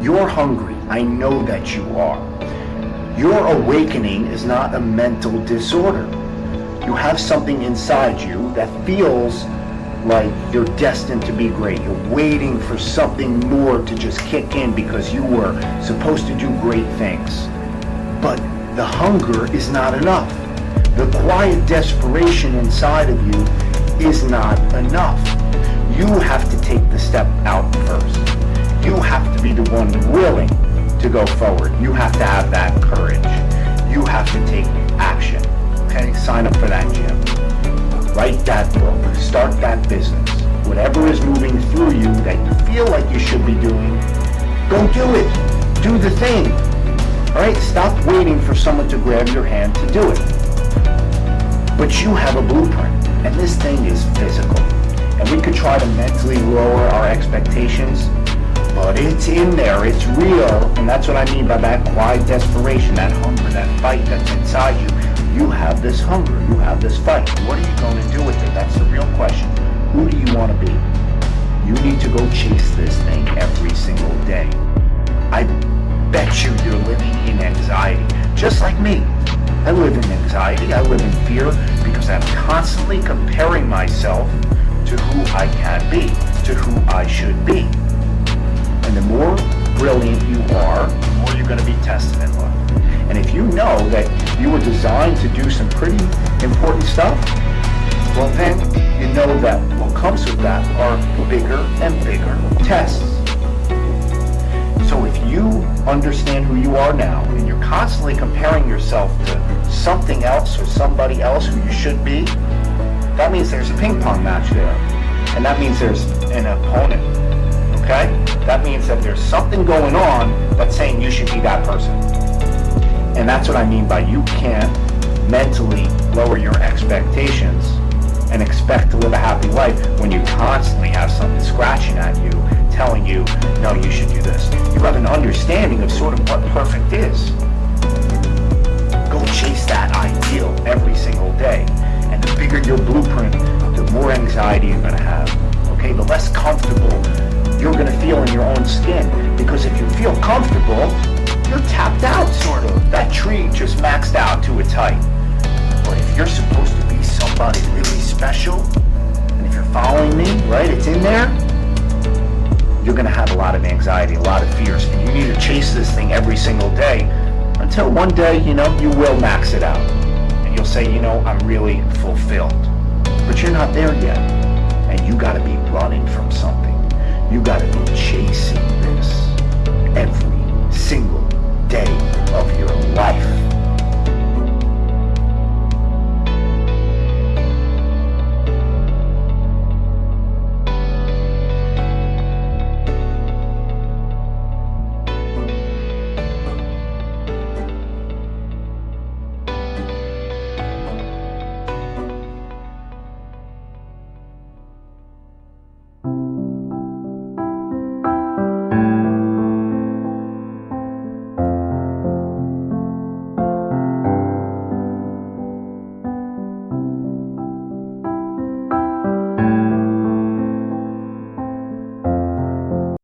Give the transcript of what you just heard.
You're hungry. I know that you are. Your awakening is not a mental disorder. You have something inside you that feels like you're destined to be great. You're waiting for something more to just kick in because you were supposed to do great things. But the hunger is not enough. The quiet desperation inside of you is not enough. You have to take the step out first. You have to be the one willing to go forward. You have to have that courage. You have to take action. Okay? Sign up for that gym. Write that book. Start that business. Whatever is moving through you that you feel like you should be doing, go do it. Do the thing. All right? Stop waiting for someone to grab your hand to do it. But you have a blueprint, and this thing is physical. And we could try to mentally lower our expectations, but it's in there, it's real, and that's what I mean by that quiet desperation, that hunger, that fight that's inside you. You have this hunger, you have this fight. What are you going to do with it? That's the real question. Who do you want to be? You need to go chase this thing every single day. I bet you you're living in anxiety, just like me. I live in anxiety, I live in fear, because I'm constantly comparing myself to who I can be, to who I should be. And the more brilliant you are, the more you're going to be tested in life. And if you know that you were designed to do some pretty important stuff, well then you know that what comes with that are bigger and bigger tests. So if you understand who you are now and you're constantly comparing yourself to something else or somebody else who you should be, that means there's a ping pong match there. And that means there's an opponent. Means that there's something going on that's saying you should be that person. And that's what I mean by you can't mentally lower your expectations and expect to live a happy life when you constantly have something scratching at you, telling you, no, you should do this. You have an understanding of sort of what perfect is. Skin. Because if you feel comfortable, you're tapped out, sort of. That tree just maxed out to its height. But if you're supposed to be somebody really special, and if you're following me, right, it's in there, you're going to have a lot of anxiety, a lot of fears, and you need to chase this thing every single day until one day, you know, you will max it out. And you'll say, you know, I'm really fulfilled. But you're not there yet. And you got to be running from something. You got to be chasing this every single day of your life.